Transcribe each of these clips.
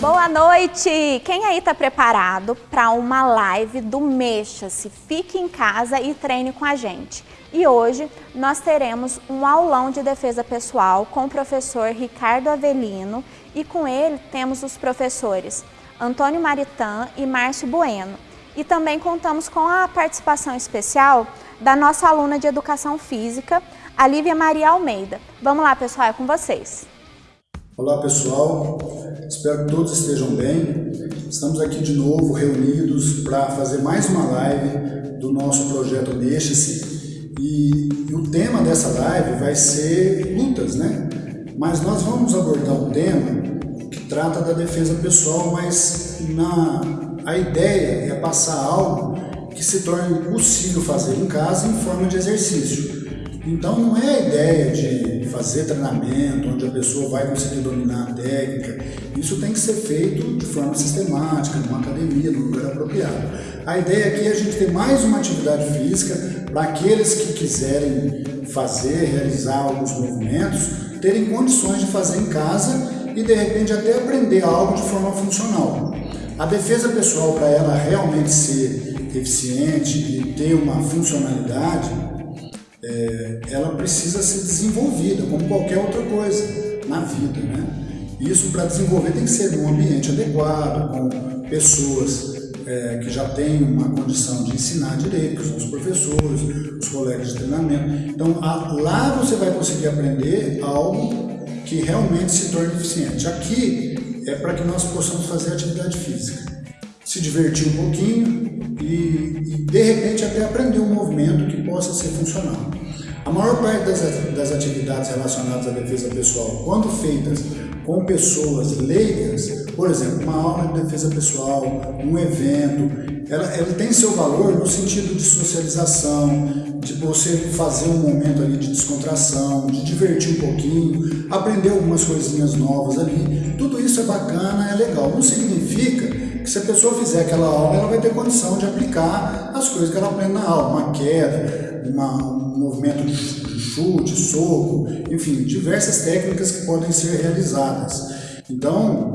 Boa noite! Quem aí está preparado para uma live do Mexa-se? Fique em casa e treine com a gente. E hoje nós teremos um aulão de defesa pessoal com o professor Ricardo Avelino e com ele temos os professores Antônio Maritã e Márcio Bueno. E também contamos com a participação especial da nossa aluna de Educação Física, a Lívia Maria Almeida. Vamos lá, pessoal, é com vocês. Olá pessoal, espero que todos estejam bem. Estamos aqui de novo reunidos para fazer mais uma live do nosso projeto Mexa-se e, e, o tema dessa live vai ser lutas, né? Mas nós vamos abordar um tema que trata da defesa pessoal, mas na, a ideia é passar algo que se torne possível fazer em casa em forma de exercício. Então não é a ideia de fazer treinamento onde a pessoa vai conseguir dominar a técnica. Isso tem que ser feito de forma sistemática, numa academia, num lugar apropriado. A ideia aqui é a gente ter mais uma atividade física para aqueles que quiserem fazer, realizar alguns movimentos, terem condições de fazer em casa e de repente até aprender algo de forma funcional. A defesa pessoal, para ela realmente ser eficiente e ter uma funcionalidade, é, ela precisa ser desenvolvida, como qualquer outra coisa na vida. Né? Isso para desenvolver tem que ser num ambiente adequado, com pessoas é, que já têm uma condição de ensinar direito, que são os professores, os colegas de treinamento. Então a, lá você vai conseguir aprender algo que realmente se torne eficiente. Aqui é para que nós possamos fazer atividade física, se divertir um pouquinho e, e de repente até aprender um movimento que possa ser funcional. A maior parte das, das atividades relacionadas à defesa pessoal, quando feitas com pessoas leigas, por exemplo, uma aula de defesa pessoal, um evento, ela, ela tem seu valor no sentido de socialização, de você fazer um momento ali de descontração, de divertir um pouquinho, aprender algumas coisinhas novas ali. Tudo isso é bacana, é legal. Não significa que se a pessoa fizer aquela aula, ela vai ter condição de aplicar as coisas que ela aprende na aula, uma queda, uma, movimento de chute, soco, enfim, diversas técnicas que podem ser realizadas. Então,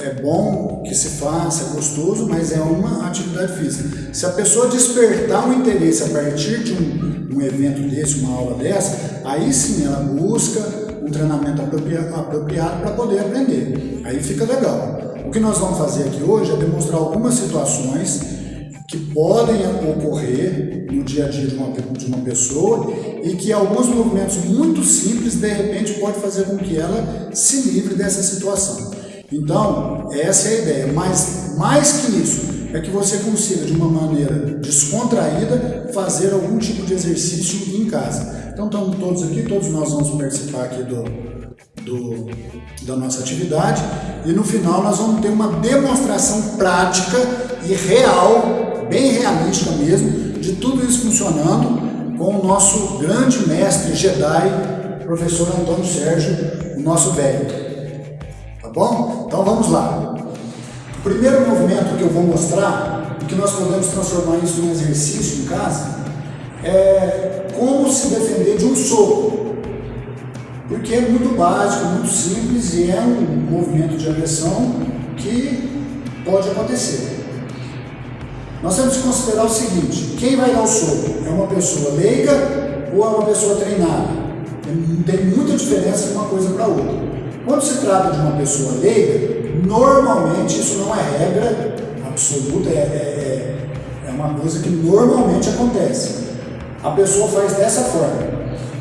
é bom que se faça, é gostoso, mas é uma atividade física. Se a pessoa despertar um interesse a partir de um, um evento desse, uma aula dessa, aí sim ela busca um treinamento apropriado, para poder aprender. Aí fica legal. O que nós vamos fazer aqui hoje é demonstrar algumas situações que podem ocorrer no dia a dia de uma, de uma pessoa e que alguns movimentos muito simples, de repente, pode fazer com que ela se livre dessa situação. Então, essa é a ideia, mas mais que isso, é que você consiga, de uma maneira descontraída, fazer algum tipo de exercício em casa. Então, estamos todos aqui, todos nós vamos participar aqui do, do, da nossa atividade e no final nós vamos ter uma demonstração prática e real bem realística mesmo, de tudo isso funcionando com o nosso grande mestre Jedi, professor Antônio Sérgio, o nosso velho. Tá bom? Então vamos lá. Primeiro movimento que eu vou mostrar, que nós podemos transformar isso em um exercício em casa, é como se defender de um soco. Porque é muito básico, muito simples e é um movimento de agressão que pode acontecer. Nós temos que considerar o seguinte, quem vai dar o soco? É uma pessoa leiga ou é uma pessoa treinada? Tem muita diferença de uma coisa para outra. Quando se trata de uma pessoa leiga, normalmente isso não é regra absoluta, é, é, é uma coisa que normalmente acontece. A pessoa faz dessa forma.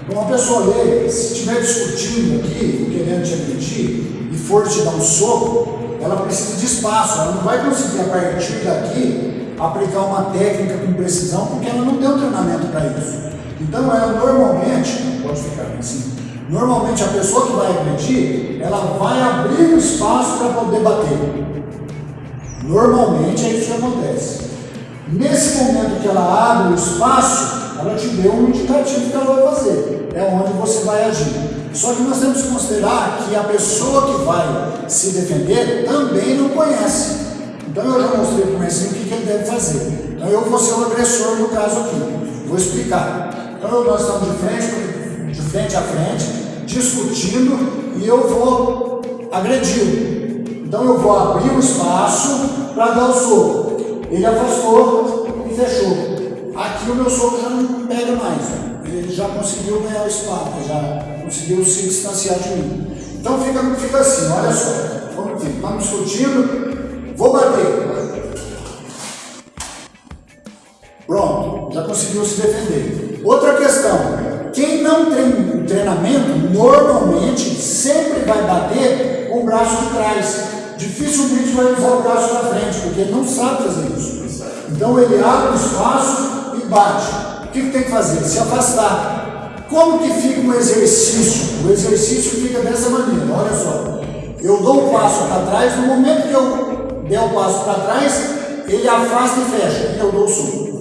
Então, uma pessoa leiga, se estiver discutindo aqui, querendo te agredir, e for te dar um soco, ela precisa de espaço, ela não vai conseguir a partir daqui aplicar uma técnica com precisão, porque ela não tem um treinamento para isso. Então, ela normalmente, pode ficar assim, normalmente a pessoa que vai agredir, ela vai abrir um espaço para poder bater. Normalmente é isso que acontece. Nesse momento que ela abre o espaço, ela te deu um indicativo que ela vai fazer. É onde você vai agir. Só que nós temos que considerar que a pessoa que vai se defender também não conhece. Então eu já mostrei para o o que, que ele deve fazer. Então eu vou ser o agressor no caso aqui. Vou explicar. Então nós estamos de frente, de frente a frente, discutindo e eu vou agredi-lo. Então eu vou abrir o espaço para dar o soco. Ele afastou e fechou. Aqui o meu soco já não pega mais. Ele já conseguiu ganhar o espaço, já conseguiu se distanciar de mim. Então fica, fica assim, olha só. Vamos, estamos discutindo. Vou bater. Pronto, já conseguiu se defender. Outra questão, quem não tem treinamento, normalmente sempre vai bater o braço de trás. Dificilmente vai usar o braço da frente, porque ele não sabe fazer isso. Então ele abre o espaço e bate. O que, tem que fazer? Se afastar. Como que fica um exercício? O exercício fica dessa maneira, olha só. Eu dou um passo para trás, no momento que eu der o passo para trás, ele afasta e fecha, e eu dou o soco.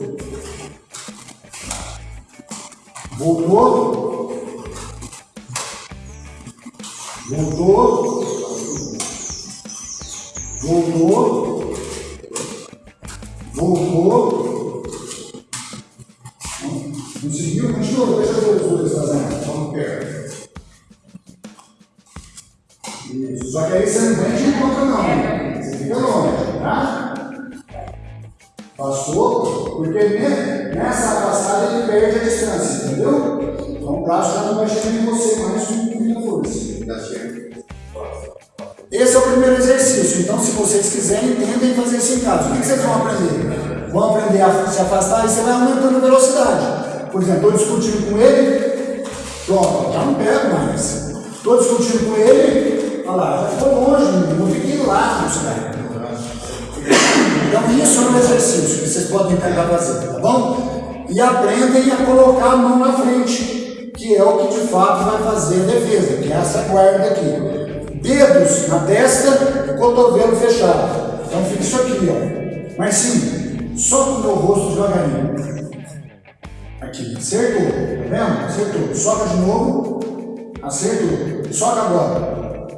Voltou. Voltou. Voltou. Voltou. Por exemplo, estou discutindo com ele, pronto, já não pego mais. Estou discutindo com ele, olha lá, já ficou longe, eu fiquei lá, não sei. Então isso é um exercício que vocês podem tentar fazer, tá bom? E aprendem a colocar a mão na frente, que é o que de fato vai fazer a defesa, que é essa guarda aqui. Dedos na testa, cotovelo fechado. Então fica isso aqui, ó. Mas sim, só com o meu rosto devagarinho. Aqui, acertou, tá vendo? Acertou. Soca de novo, acertou. Soca agora.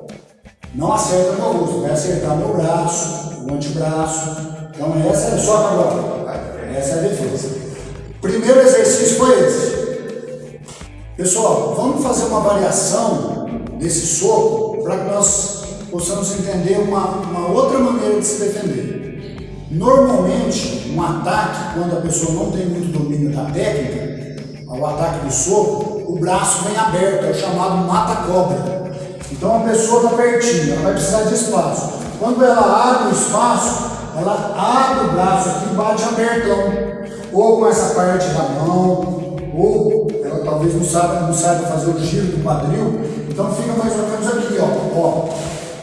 Não acerta meu rosto, vai acertar meu braço, o antebraço, então essa é só agora. Essa é a defesa. Primeiro exercício foi esse. Pessoal, vamos fazer uma variação desse soco para que nós possamos entender uma, uma outra maneira de se defender. Normalmente, um ataque, quando a pessoa não tem muito domínio da técnica, ao ataque do soco, o braço vem aberto, é o chamado mata-cobra. Então a pessoa está pertinho, ela vai precisar de espaço. Quando ela abre o espaço, ela abre o braço aqui e bate abertão, ou com essa parte da mão, ou ela talvez não saiba, não saiba fazer o giro do quadril, então fica mais ou menos aqui, ó, ó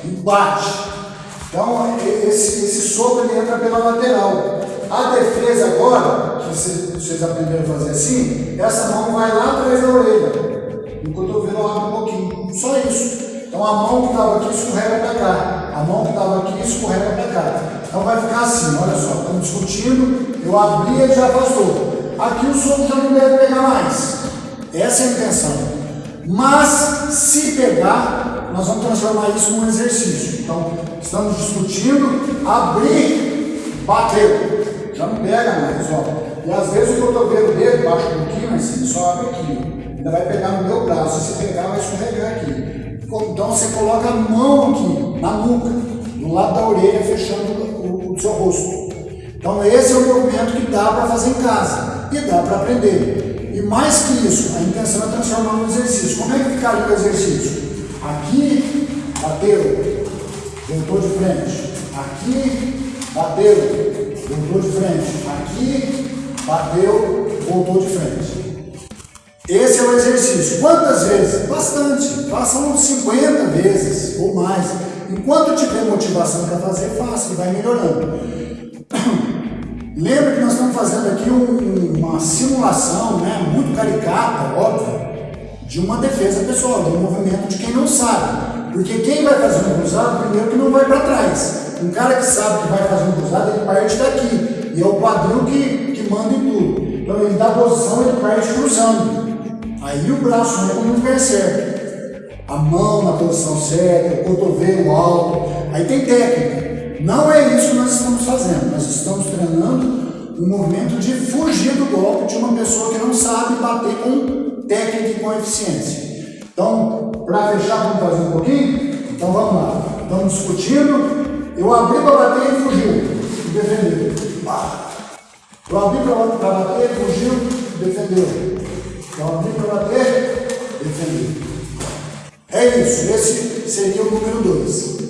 e bate. Então esse, esse soco ele entra pela lateral. A defesa agora, que vocês aprenderam a fazer assim, essa mão vai lá atrás da orelha. No cotovelo abre um pouquinho. Só isso. Então a mão que estava aqui escorrega para cá. A mão que estava aqui escorrega para cá. Então vai ficar assim, olha só, estamos discutindo, eu abri e já passou. Aqui o soco já não deve pegar mais. Essa é a intenção. Mas se pegar, nós vamos transformar isso num exercício. Então, estamos discutindo, abrir, bateu. Já não pega mais, ó. E às vezes o cotovelo dele baixa um pouquinho, mas ele só abre aqui. Ainda vai pegar no meu braço. Se pegar, vai escorregar aqui. Então você coloca a mão aqui, na nuca, do lado da orelha, fechando do seu rosto. Então esse é o movimento que dá para fazer em casa e dá para aprender. E mais que isso, a intenção é transformar no exercício. Como é que ficaria o exercício? Aqui, bateu, voltou de frente. Aqui, bateu, voltou de frente. Aqui, bateu, voltou de frente. Esse é o exercício. Quantas vezes? Bastante. Façam 50 vezes ou mais. Enquanto tiver motivação para fazer, faça e vai melhorando. Lembra que nós estamos fazendo aqui um, uma simulação né, muito caricata, óbvio, de uma defesa pessoal, de um movimento de quem não sabe. Porque quem vai fazer um cruzado, primeiro que não vai para trás. Um cara que sabe que vai fazer um cruzado, ele parte daqui. E é o quadril que, que manda em tudo. Então ele dá posição, ele parte cruzando. Aí o braço não é como lugar certo a mão na posição certa, o cotovelo alto. Aí tem técnica. Não é isso que nós estamos fazendo. Nós estamos treinando um movimento de fugir do golpe de uma pessoa que não sabe bater com técnica e com eficiência. Então, para fechar, vamos fazer um pouquinho? Então vamos lá. Estamos discutindo. Eu abri para bater e fugiu. Defendeu. Eu abri para bater, fugiu, defendeu. Eu abri para bater, defendeu. É isso. Esse seria o número 2.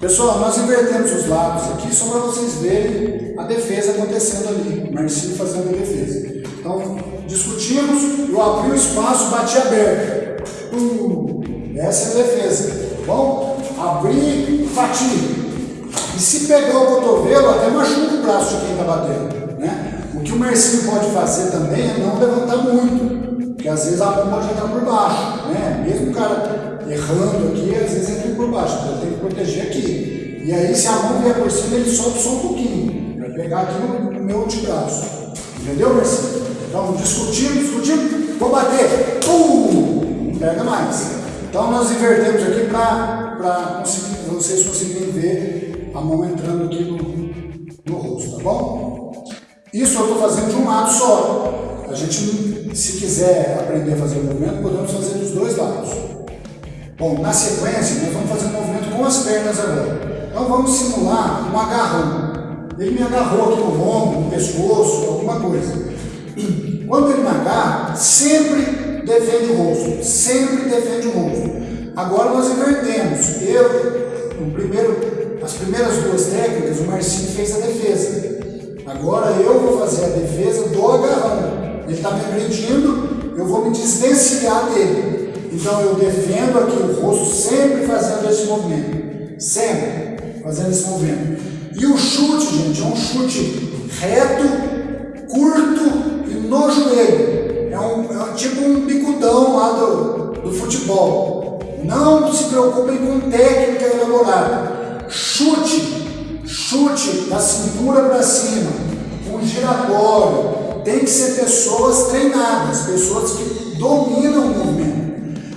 Pessoal, nós invertemos os lados aqui só para vocês verem a defesa acontecendo ali, o Marcinho fazendo a defesa. Então, discutimos, eu abri o espaço, bati aberto. Uh, essa é a defesa, tá bom? Abri, bati. E se pegar o cotovelo, até machuca o braço de quem está batendo. Né? O que o Marcinho pode fazer também é não levantar muito, porque às vezes a mão pode entrar por baixo. Né? Mesmo o cara errando aqui, às vezes entra por baixo, então tem que proteger aqui. E aí, se a mão vier por cima, ele solta só um pouquinho, para pegar aqui no, meu antebraço. Entendeu, Marcelo? Então, discutindo, discutindo, vou bater, pum, não pega mais. Então, nós invertemos aqui para vocês conseguirem ver a mão entrando aqui no, no rosto, tá bom? Isso eu estou fazendo de um lado só. A gente, se quiser aprender a fazer o movimento, podemos fazer dos dois lados. Bom, na sequência, nós vamos fazer um movimento com as pernas agora. Então vamos simular um agarrão. Ele me agarrou aqui no ombro, no pescoço, alguma coisa. Quando ele agarra, sempre defende o rosto. Sempre defende o rosto. Agora nós invertemos. Eu, no primeiro, as primeiras duas técnicas, o Marcinho fez a defesa. Agora eu vou fazer a defesa do agarrão. Ele está me agredindo, eu vou me desvencilhar dele. Então eu defendo aqui o rosto sempre fazendo esse movimento. Sempre fazendo esse movimento. E o chute, gente, é um chute reto, curto e no joelho. É, um, é tipo um bicudão lá do, do futebol. Não se preocupem com técnica elaborada. Chute, chute da cintura para cima, um giratório. Tem que ser pessoas treinadas, pessoas que dominam o movimento.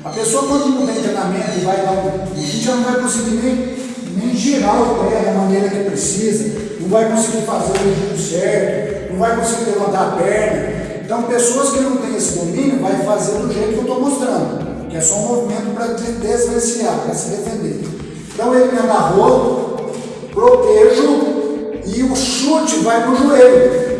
A pessoa quando não tem treinamento e vai dar um vídeo, já não vai conseguir nem, nem girar o pé da maneira que precisa, não vai conseguir fazer o movimento certo, não vai conseguir levantar a perna. Então pessoas que não têm esse domínio vai fazer do jeito que eu estou mostrando, é só um movimento para desvencilhar, para se defender. Então ele me agarrou, protejo e o chute vai no joelho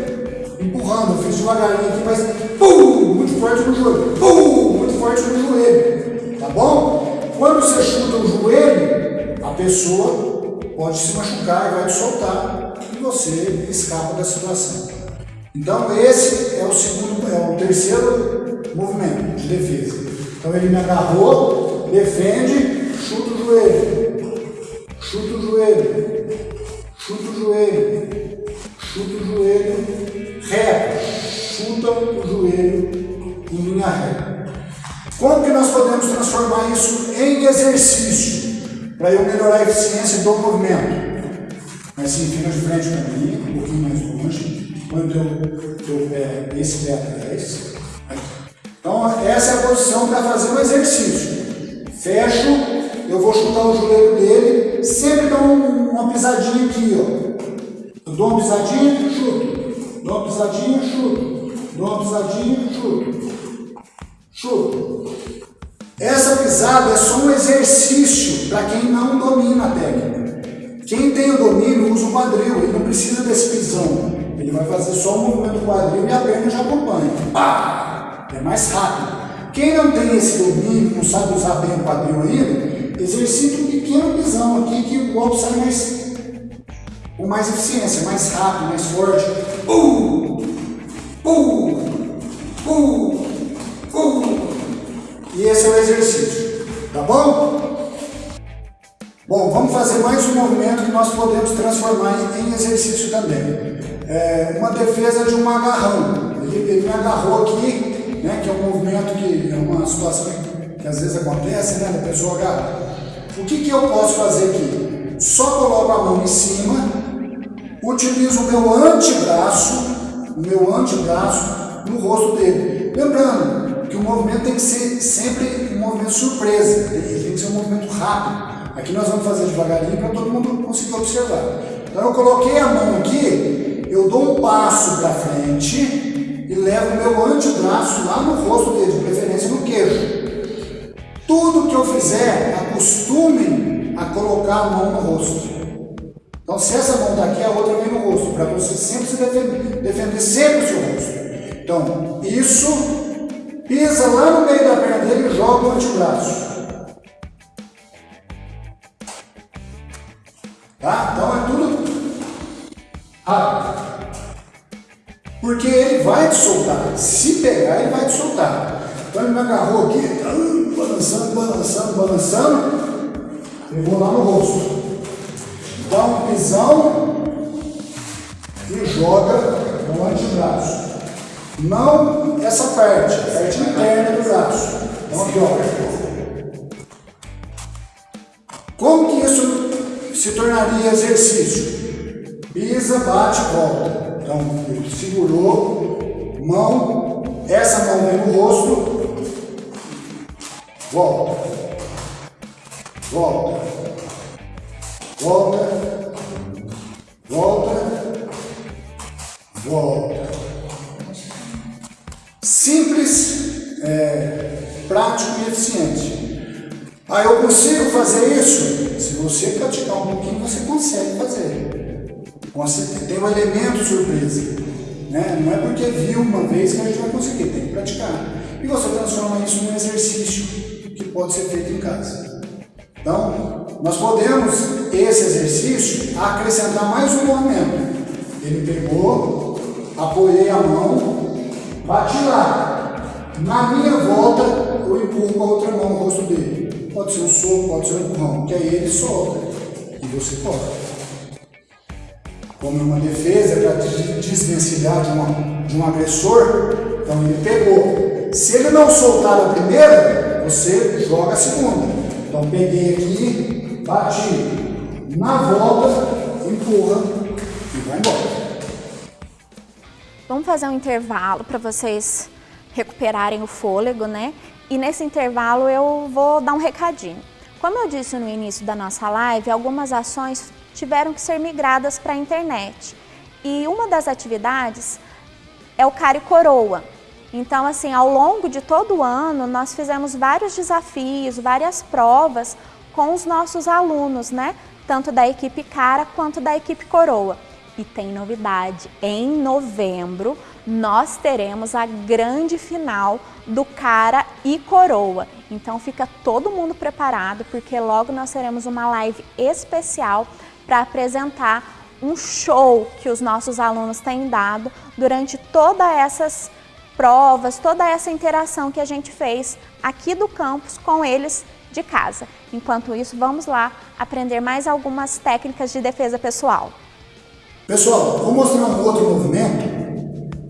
empurrando, eu fiz devagarinho aqui, mas pum, muito forte no joelho, pum, muito forte no joelho, tá bom? Quando você chuta o joelho, a pessoa pode se machucar e vai te soltar e você escapa da situação. Então esse é o segundo, é o terceiro movimento de defesa. Então ele me agarrou, defende, chuta o joelho, chuta o joelho, chuta o joelho, chuta o joelho, reto, chuta o joelho em linha reta. Como que nós podemos transformar isso em exercício para eu melhorar a eficiência do movimento? Assim, fica de frente para mim, um pouquinho mais longe, põe o teu, teu pé, esse pé atrás. Então, essa é a posição para fazer o exercício. Fecho, eu vou chutar o joelho dele, sempre dou uma pisadinha aqui, ó. Eu dou uma pisadinha, chuto. Dou uma pisadinha, chuto. Dou uma pisadinha, chuto. Chuto. Essa pisada é só um exercício para quem não domina a técnica. Quem tem o domínio usa o quadril, ele não precisa desse pisão. Ele vai fazer só o movimento quadril e a perna já acompanha. Pá! É mais rápido. Quem não tem esse domínio, não sabe usar bem o quadril ainda, exercita um pequeno pisão aqui que o golpe sai mais com mais eficiência, mais rápido, mais forte. Uh! Uh! Uh! Uh! E esse é o exercício, tá bom? Bom, vamos fazer mais um movimento que nós podemos transformar em exercício também. É uma defesa de um agarrão. Ele, ele me agarrou aqui, né, que é um movimento que é uma situação que às vezes acontece, né, da pessoa agarrar. O que, que eu posso fazer aqui? Só coloco a mão em cima utilizo o meu antebraço, o meu antebraço no rosto dele. Lembrando que o movimento tem que ser sempre um movimento surpresa, ele tem que ser um movimento rápido. Aqui nós vamos fazer devagarinho para todo mundo conseguir observar. Então eu coloquei a mão aqui, eu dou um passo para frente levo o meu antebraço lá no rosto dele, de preferência no queijo. Tudo que eu fizer, acostume a colocar a mão no rosto. Então se essa mão está aqui, a outra vem no rosto, para você sempre se defender, defender sempre o seu rosto. Então, isso, pisa lá no meio da perna dele e joga o antebraço. Tá? Então é tudo rápido. Porque ele vai te soltar. Se pegar, ele vai te soltar. Então ele me agarrou aqui, tá, balançando, balançando, balançando. Levou lá no rosto. Dá um pisão e joga no antebraço. Não essa parte, a parte interna do braço. Então aqui, ó. Como que isso se tornaria exercício? Pisa, bate, volta. Então, ele segurou, mão, essa mão vem no rosto, volta, volta, volta, volta, volta. Simples, é, prático e eficiente. Aí eu consigo fazer isso? Se você praticar um pouquinho, você consegue fazer. Você tem um elemento surpresa. Né? Não é porque viu uma vez que a gente vai conseguir, tem que praticar. E você transforma isso num exercício que pode ser feito em casa. Então, nós podemos, esse exercício, acrescentar mais um movimento. Ele pegou, apoiei a mão, bati lá. Na minha volta, eu empurro com a outra mão no rosto dele. Pode ser um soco, pode ser um empurrão, que aí ele solta e você corta. Como uma defesa para desvencilhar de, uma, de um agressor, então ele pegou. Se ele não soltar a primeira, você joga a segunda. Então peguei aqui, bati. Na volta, empurra e vai embora. Vamos fazer um intervalo para vocês recuperarem o fôlego, né? E nesse intervalo eu vou dar um recadinho. Como eu disse no início da nossa live, algumas ações tiveram que ser migradas para a internet. E uma das atividades é o Cari Coroa. Então, assim, ao longo de todo o ano, nós fizemos vários desafios, várias provas com os nossos alunos, né? Tanto da equipe Cara quanto da equipe Coroa. E tem novidade, em novembro nós teremos a grande final do Cara e Coroa. Então fica todo mundo preparado, porque logo nós teremos uma live especial para apresentar um show que os nossos alunos têm dado durante todas essas provas, toda essa interação que a gente fez aqui do campus com eles de casa. Enquanto isso, vamos lá aprender mais algumas técnicas de defesa pessoal. Pessoal, vou mostrar um outro movimento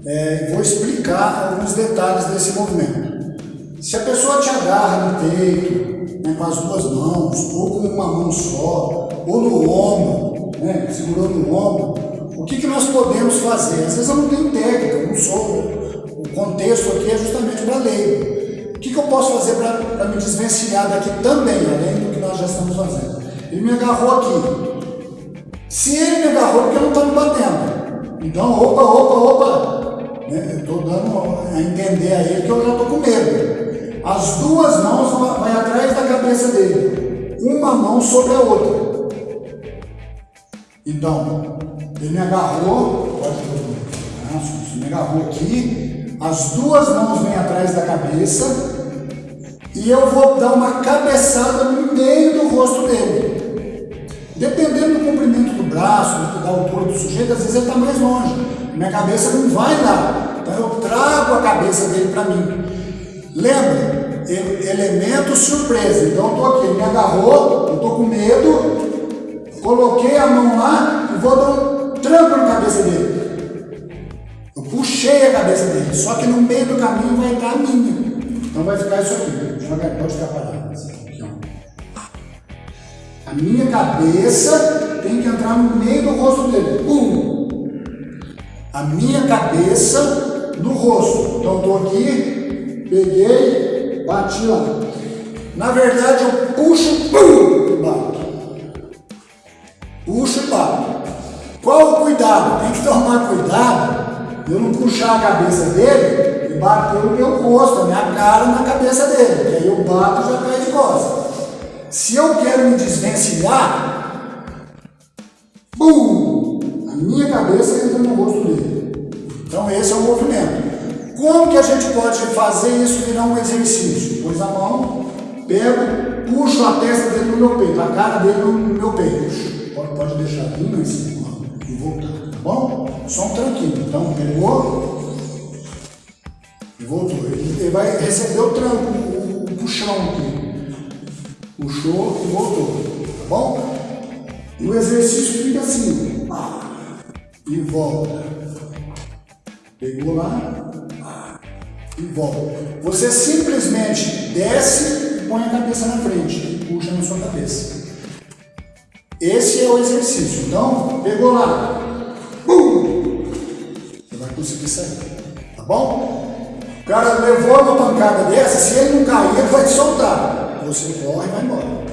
é, vou explicar alguns detalhes desse movimento. Se a pessoa te agarra no peito, né, com as duas mãos, ou com uma mão só, ou no ombro, né, segurando no ombro, o que, que nós podemos fazer? Às vezes eu não tenho técnica, eu não sou. O contexto aqui é justamente para ler. O que, que eu posso fazer para me desvencilhar daqui também, além do que nós já estamos fazendo? Ele me agarrou aqui. Se ele me agarrou, porque eu não estou me batendo. Então, opa, opa, opa. Né? Eu estou dando a entender a ele que eu já estou com medo. As duas mãos vão, atrás da cabeça dele. Uma mão sobre a outra. Então, ele me agarrou, pode me agarrou aqui, as duas mãos vêm atrás da cabeça e eu vou dar uma cabeçada no meio do rosto dele. Dependendo do comprimento do braço, da altura do sujeito, às vezes ele está mais longe. Minha cabeça não vai lá. Então eu trago a cabeça dele para mim. Lembra? Elemento surpresa. Então eu estou aqui, ele me agarrou, eu estou com medo, coloquei a mão lá e vou dar um tranco na cabeça dele. Eu puxei a cabeça dele, só que no meio do caminho vai entrar a minha. Então vai ficar isso aqui. Pode ficar parado. A minha cabeça tem que entrar no meio do rosto dele. Um. A minha cabeça no rosto. Então estou aqui, peguei, bati lá. Na verdade eu puxo, pum, e bato. Puxo e bato. cuidado, tem que tomar cuidado eu não puxar a cabeça dele e bater o meu rosto, a minha cara na cabeça dele, que aí eu bato e já cai de costas. Se eu quero me desvencilhar, bum, a minha cabeça entra no rosto dele. Então esse é o movimento. Como que a gente pode fazer isso virar um exercício? Pôs a mão, pego, puxo a testa dele no meu peito, a cara dele no meu peito. Pode, pode deixar mais cima e voltar, tá bom? Só um tranquilo. Então pegou e voltou. Ele, ele vai receber o tranco, o, o puxão aqui. Puxou e voltou, tá bom? E o exercício fica assim, e volta. Pegou lá, e volta. Você simplesmente desce e põe a cabeça na frente e puxa na sua cabeça. Esse é o exercício. Então, pegou lá, bum, você vai conseguir sair, tá bom? O cara levou uma pancada dessa, se ele não cair, ele vai te soltar. Você corre e vai embora.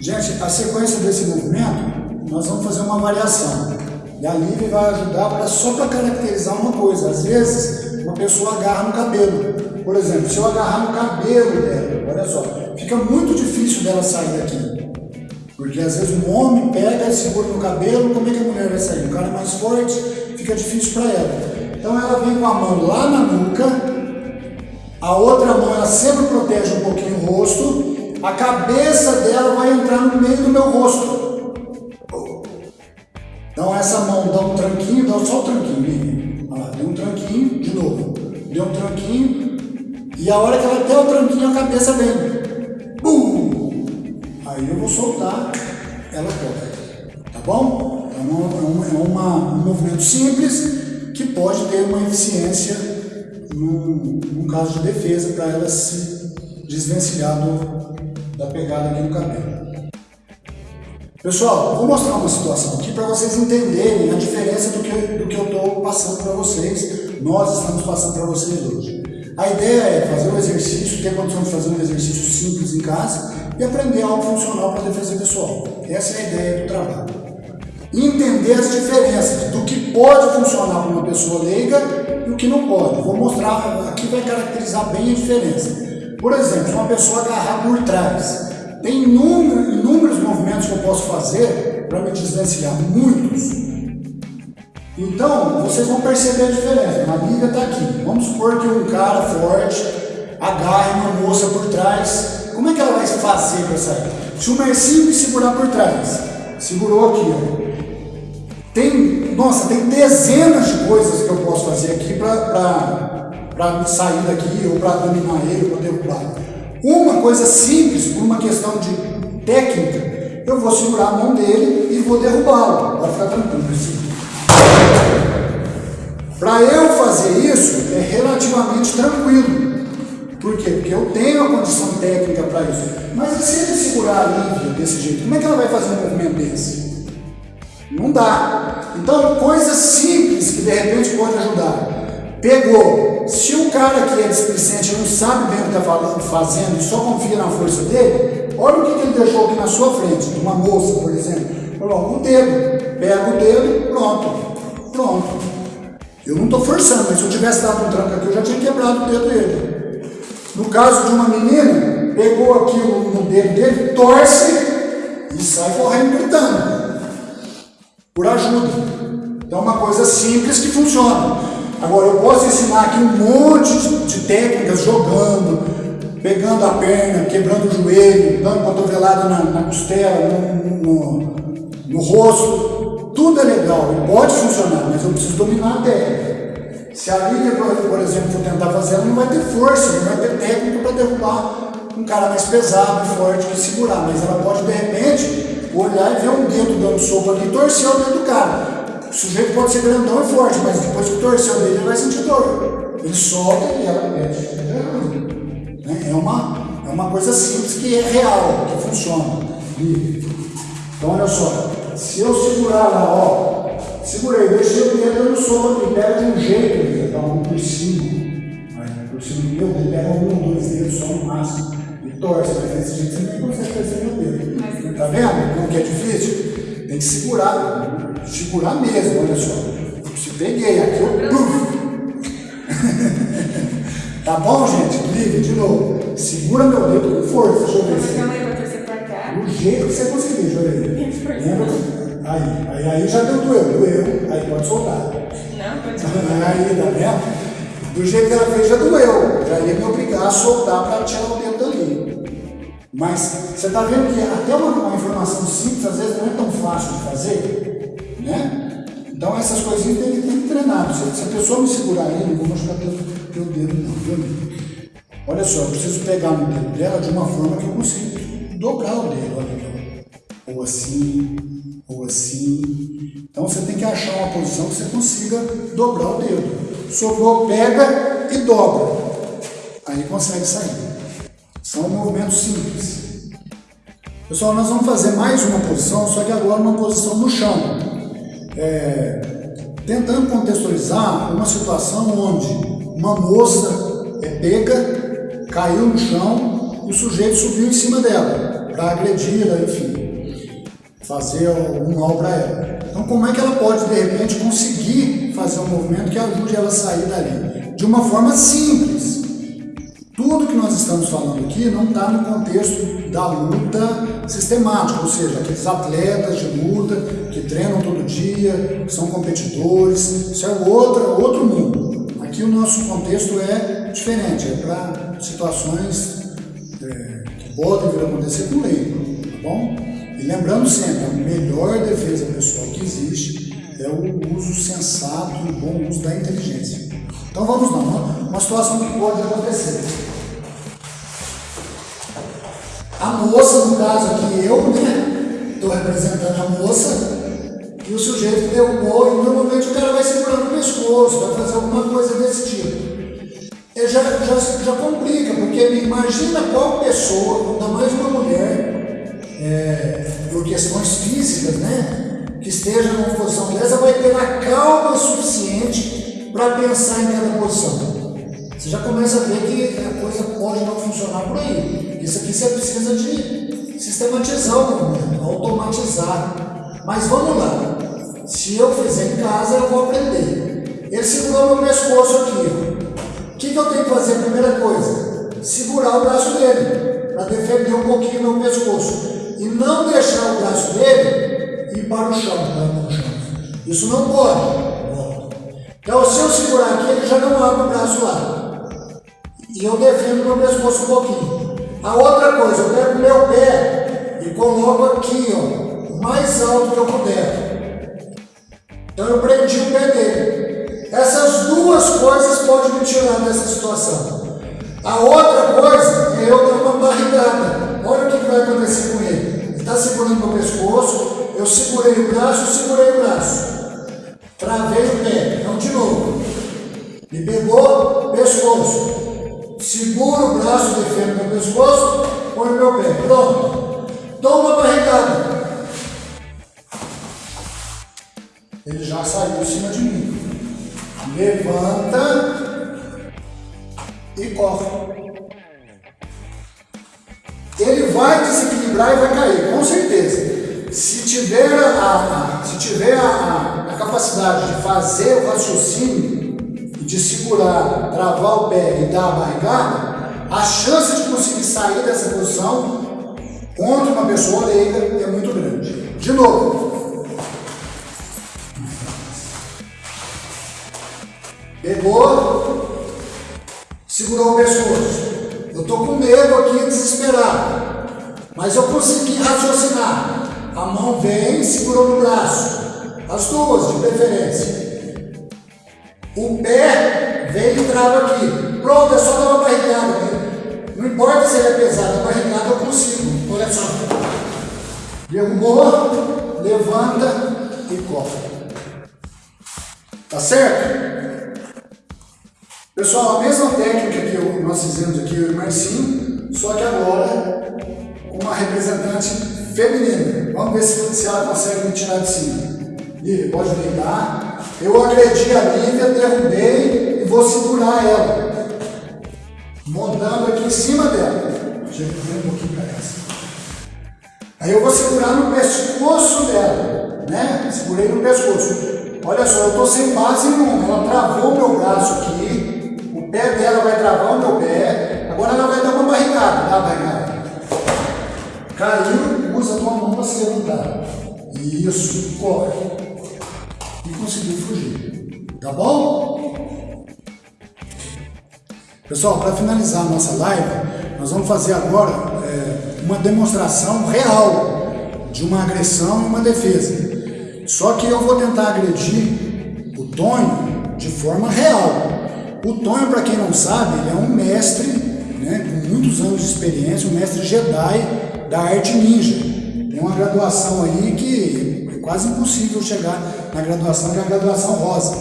Gente, a sequência desse movimento, nós vamos fazer uma variação. E a Lívia vai ajudar pra, só para caracterizar uma coisa. Às vezes, uma pessoa agarra no cabelo. Por exemplo, se eu agarrar no cabelo dela, olha só, fica muito difícil dela sair daqui. Porque às vezes um homem pega e segura no cabelo, como é que a mulher vai sair? O cara é mais forte, fica difícil para ela. Então ela vem com a mão lá na nuca, a outra mão ela sempre protege um pouquinho o rosto, a cabeça dela vai entrar no meio do meu rosto. Então essa mão dá um tranquinho, dá só o tranquinho. Olha deu um tranquinho, de novo. Deu um tranquinho. E a hora que ela der o tranquinho, a cabeça vem. Bum! Aí eu vou soltar, ela corre. Tá bom? É, é, uma, é uma, um movimento simples que pode ter uma eficiência num caso de defesa para ela se desvencilhar do, da pegada aqui no cabelo. Pessoal, vou mostrar uma situação aqui para vocês entenderem a diferença do que, do que eu estou passando para vocês, nós estamos passando para vocês hoje. A ideia é fazer um exercício, ter condição de fazer um exercício simples em casa e aprender algo funcional para defesa pessoal. Essa é a ideia do trabalho. entender as diferenças do que pode funcionar para uma pessoa leiga e o que não pode. Vou mostrar, aqui vai caracterizar bem a diferença. Por exemplo, uma pessoa agarrar por trás. Tem inúmeros, inúmeros movimentos que eu posso fazer para me desvencilhar, muitos. Então, vocês vão perceber a diferença. A liga está aqui. Vamos supor que um cara forte agarre uma moça por trás. Como é que ela vai fazer para sair? Se o Mercinho me segurar por trás, segurou aqui, ó. Tem, nossa, tem dezenas de coisas que eu posso fazer aqui para sair daqui, ou para dominar ele, ou para derrubar. Uma coisa simples, por uma questão de técnica, eu vou segurar a mão dele e vou derrubá-lo. Pode ficar tranquilo. Assim. Para eu fazer isso, é relativamente tranquilo. Por quê? Porque eu tenho a condição técnica para isso. Mas e se ele segurar a Lívia desse jeito, como é que ela vai fazer um movimento desse? Não dá. Então, coisas simples que de repente pode ajudar. Pegou. Se o cara que é displicente não sabe bem o que está fazendo e só confia na força dele, olha o que, ele deixou aqui na sua frente, de uma moça, por exemplo. Coloca o dedo, pega o dedo, pronto. Pronto. Eu não estou forçando, mas se eu tivesse dado um tranco aqui, eu já tinha quebrado o dedo dele. No caso de uma menina, pegou aqui no dedo dele, torce e sai correndo gritando. Por ajuda. Então é uma coisa simples que funciona. Agora, eu posso ensinar aqui um monte de técnicas jogando, pegando a perna, quebrando o joelho, dando cotovelada na, na costela, no, no, no, rosto. Tudo é legal pode funcionar, mas eu preciso dominar a técnica. Se a Lívia, por exemplo, for tentar fazer, ela não vai ter força, não vai ter técnica para derrubar um cara mais pesado forte que segurar, mas ela pode, de repente, olhar e ver um dedo dando soco ali e torcer o dedo do cara. O sujeito pode ser grandão e forte, mas depois que torceu dele, ele vai sentir dor. Ele solta e ela mexe. É uma, é uma coisa simples que é real, que funciona. Então, olha só. Se eu segurar lá, ó, segurei, deixei o dedo no soco aqui, pega de um jeito, dá um por cima. Por cima do meu, ele pega um, dois dedos só no máximo. e torce, mas desse jeito você nem consegue crescer no dedo. Tá vendo como que é difícil? Tem que segurar, segurar mesmo, olha só. Se peguei aqui, eu... tá bom, gente? Ligue de novo. Segura meu dedo com força, deixa eu ver se... Do jeito que você conseguir, eu ver. Lembra? Aí, aí, aí já deu doeu, doeu, aí pode soltar. Não, pode soltar. Aí, tá vendo? Do jeito que ela fez já doeu, já ia me obrigar a soltar para tirar o dedo dali. Mas você está vendo que até uma, uma, informação simples às vezes não é tão fácil de fazer, né? Então essas coisinhas tem que, tem que treinar. Se, se a pessoa me segurar aí, não vou machucar teu, teu dedo não, viu? Olha só, eu preciso pegar no dedo dela de uma forma que eu consiga dobrar o dedo, olha, ou assim, ou assim. Então você tem que achar uma posição que você consiga dobrar o dedo sobrou, pega e dobra. Aí consegue sair. São movimentos simples. Pessoal, nós vamos fazer mais uma posição, só que agora uma posição no chão. É, tentando contextualizar uma situação onde uma moça é pega, caiu no chão e o sujeito subiu em cima dela para agredir-la, enfim, fazer algum mal para ela. Então, como é que ela pode, de repente, conseguir fazer um movimento que ajude ela a sair dali? De uma forma simples. Tudo que nós estamos falando aqui não está no contexto da luta sistemática, ou seja, aqueles atletas de luta que treinam todo dia, que são competidores, isso é outro, outro mundo. Aqui o nosso contexto é diferente, é para situações é, que podem vir a acontecer com leigo, tá bom? E lembrando sempre, a melhor defesa pessoal que existe é o uso sensato e bom uso da inteligência. Então vamos lá, uma, situação que pode acontecer. A moça, no caso aqui, eu, né? Estou representando a moça, e o sujeito derrubou, e normalmente o cara vai segurando o pescoço, vai fazer alguma coisa desse tipo. Já, já, já complica, porque imagina qual pessoa, ainda mais uma mulher, é, por questões físicas, né, que esteja numa posição dessa, vai ter a calma suficiente para pensar em cada posição. Você já começa a ver que a coisa pode não funcionar por aí. Isso aqui você precisa de sistematizar o movimento, automatizar. Mas vamos lá. Se eu fizer em casa, eu vou aprender. Ele segurou meu pescoço aqui. O que, que eu tenho que fazer? Primeira coisa, segurar o braço dele, para defender um pouquinho meu pescoço e não deixar o braço dele ir para o chão, para o chão. Isso não pode. Então, se eu segurar aqui, ele já não abre o braço lá. E eu defendo meu pescoço um pouquinho. A outra coisa, eu pego meu pé e coloco aqui, ó, o mais alto que eu puder. Então eu prendi o pé dele. Essas duas coisas podem me tirar dessa situação. A outra coisa é eu dar uma barrigada. Olha o que vai acontecer com ele está segurando meu pescoço, eu segurei o braço, segurei o braço. Travei o pé. Então, de novo. Me pegou, pescoço. Segura o braço, defendo meu pescoço, põe meu pé. Pronto. Dou uma barrigada. Ele já saiu em cima de mim. Levanta e corre ele vai desequilibrar e vai cair, com certeza. Se tiver a, a se tiver a, a, capacidade de fazer o raciocínio, de segurar, travar o pé e dar a barrigada, a chance de conseguir sair dessa posição contra uma pessoa leiga é muito grande. De novo. Pegou, segurou o pescoço. Eu estou com medo aqui, desesperado. Mas eu consegui raciocinar. A mão vem, segurou no braço. As duas, de preferência. O pé vem e trava aqui. Pronto, é só dar uma barrigada. Não importa se ele é pesado, a barrigada eu consigo. Olha só. Derrubou, levanta e corre. Tá certo? Pessoal, a mesma técnica que nós fizemos aqui, eu e Marcinho, só que agora uma representante feminina. Vamos ver se, se ela consegue me tirar de cima. Lívia, pode deitar. Eu agredi a Lívia, derrubei e vou segurar ela. montando aqui em cima dela. Chega um pouquinho para essa. Aí eu vou segurar no pescoço dela, né? Segurei no pescoço. Olha só, eu estou sem base nenhuma. Ela travou o meu braço aqui, o pé dela vai travar o meu pé. Agora ela vai dar uma barricada, dá a barricada. Caiu, usa a tua mão para se levantar. Isso, corre. E conseguiu fugir. Tá bom? Pessoal, para finalizar a nossa live, nós vamos fazer agora é, uma demonstração real de uma agressão e uma defesa. Só que eu vou tentar agredir o Tonho de forma real. O Tonho, para quem não sabe, ele é um mestre, né, com muitos anos de experiência, um mestre Jedi da arte ninja. Tem uma graduação aí que é quase impossível chegar na graduação, que é a graduação rosa.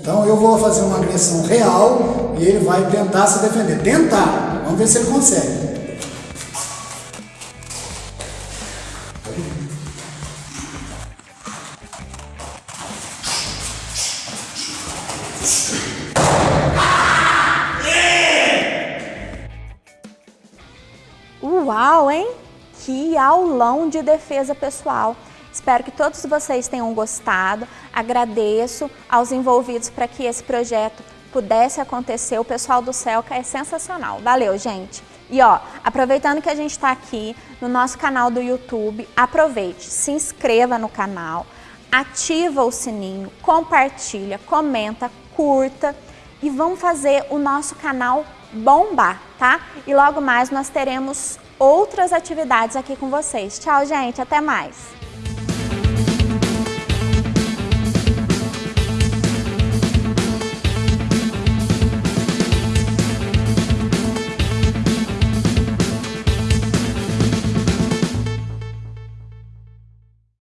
Então eu vou fazer uma agressão real e ele vai tentar se defender. Tentar! Vamos ver se ele consegue. Uau, aulão de defesa pessoal. Espero que todos vocês tenham gostado. Agradeço aos envolvidos para que esse projeto pudesse acontecer. O pessoal do Celca é sensacional. Valeu, gente! E ó, aproveitando que a gente está aqui no nosso canal do YouTube, aproveite, se inscreva no canal, ativa o sininho, compartilha, comenta, curta e vamos fazer o nosso canal bombar, tá? E logo mais nós teremos outras atividades aqui com vocês. Tchau, gente, até mais!